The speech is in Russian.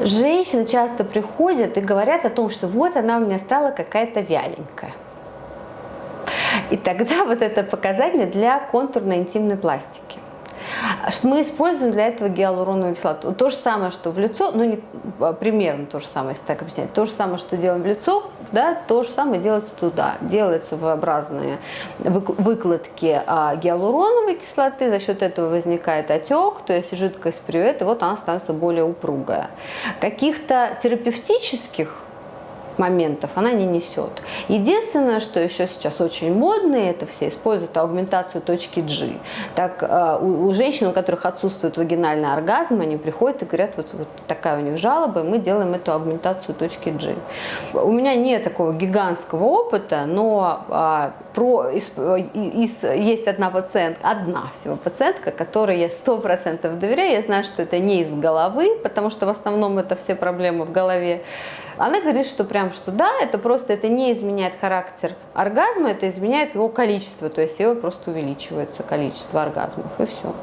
Женщины часто приходят и говорят о том, что вот она у меня стала какая-то вяленькая. И тогда вот это показатель для контурной интимной пластики. Мы используем для этого гиалуроновую кислоту. То же самое, что в лицо, ну не, а, примерно то же самое, если так объяснять. То же самое, что делаем в лицо, да, то же самое делается туда. Делаются V-образные выкладки а, гиалуроновой кислоты, за счет этого возникает отек, то есть жидкость привет, и вот она становится более упругая. Каких-то терапевтических моментов она не несет. Единственное, что еще сейчас очень модно, это все используют аугментацию точки G. Так э, у, у женщин, у которых отсутствует вагинальный оргазм, они приходят и говорят, вот, вот такая у них жалоба, и мы делаем эту аугментацию точки G. У меня нет такого гигантского опыта, но а, про, из, из, есть одна пациентка, одна всего пациентка, которой я сто процентов доверяю, я знаю, что это не из головы, потому что в основном это все проблемы в голове, она говорит, что прям, что да, это просто, это не изменяет характер оргазма, это изменяет его количество, то есть его просто увеличивается количество оргазмов, и все.